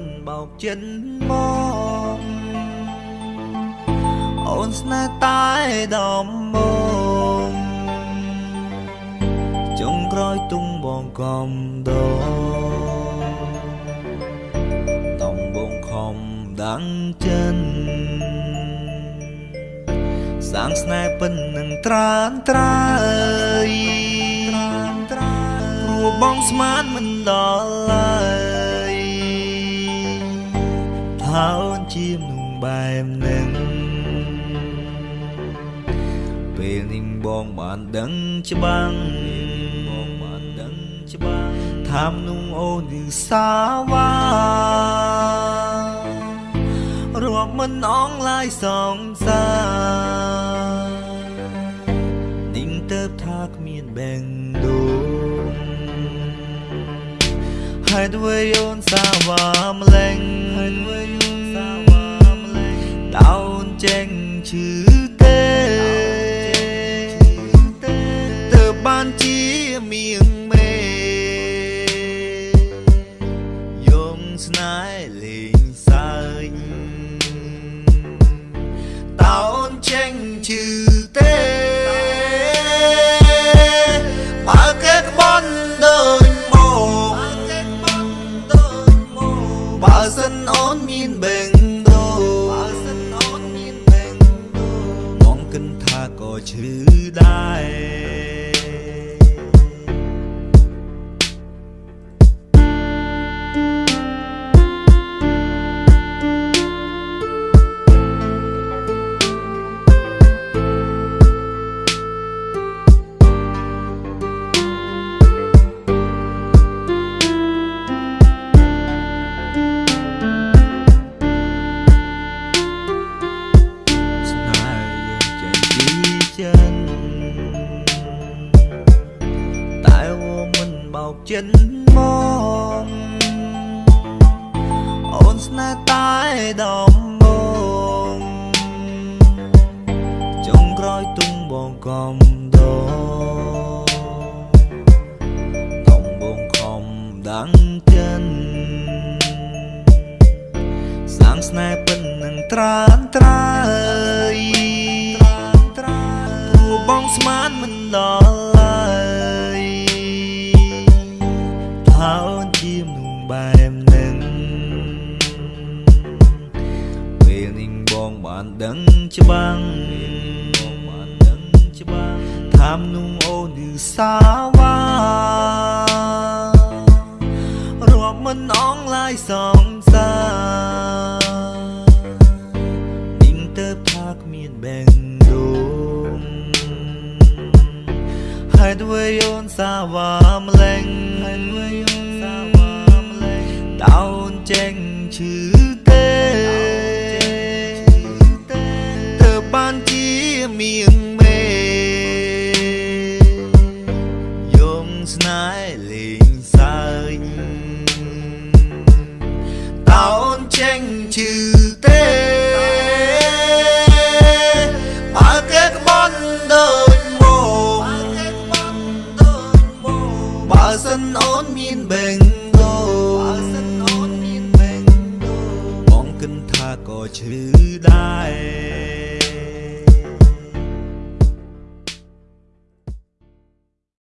នបោកចិនមកអូនស្នេហ៍តែដំមកចុងក្រោយទុំបងកំដតំបងខំដាំងចិនសាងស្នេហ៍ពិននឹងត្រានត្រើយព្រោះបងស្មានមិនដល់ឡើយ ថាអូនជាមនុស្សបែបនឹងពេលនេះបងបានដឹងច្បាំងបងបានដឹងច្បាំងថាមនុស្សអូនគឺសាវ៉ារាប់មិនអងឡាយសងសានាងទៅថាគ្មានបែងដូងហេតុអ្វីអូនសាវ៉ាម្លេងហេតុអ្វីអូនសាវ៉ា ឈឺទេទៅបានជាមៀងមេយងស្នេហ៍លេងសើចតោនចេញឈឺទេ គិនថាក៏ឈឺដែរ មិនបោកចិនមកអូនស្នេហ៍តែដំបងចុងក្រោយទុំបងកំដដំបងខំដាំងចិនសាងស្នេហ៍ពិននឹងត្រានត្រើយត្រានត្រើយព្រោះបងស្មានមិនដល់ ដឹងច្បាំងបងបានដឹងច្បាំងថាមនុស្សអូនគឺសាវ៉ារាប់មិនអងឡាយសងសានាងទៅថាគ្មានបែងដូងហេតុអ្វីអូនសាវ៉ាម្លេងហេតុអ្វីអូនសាវ៉ាម្លេងដោនចេញឈឺ ចេញឈឺទេបើគេក្បន់ដូចមកបើសិនអូនមានបេងដូបើសិនអូនមានបេងដូបងគិនថាក៏ឈឺដែរ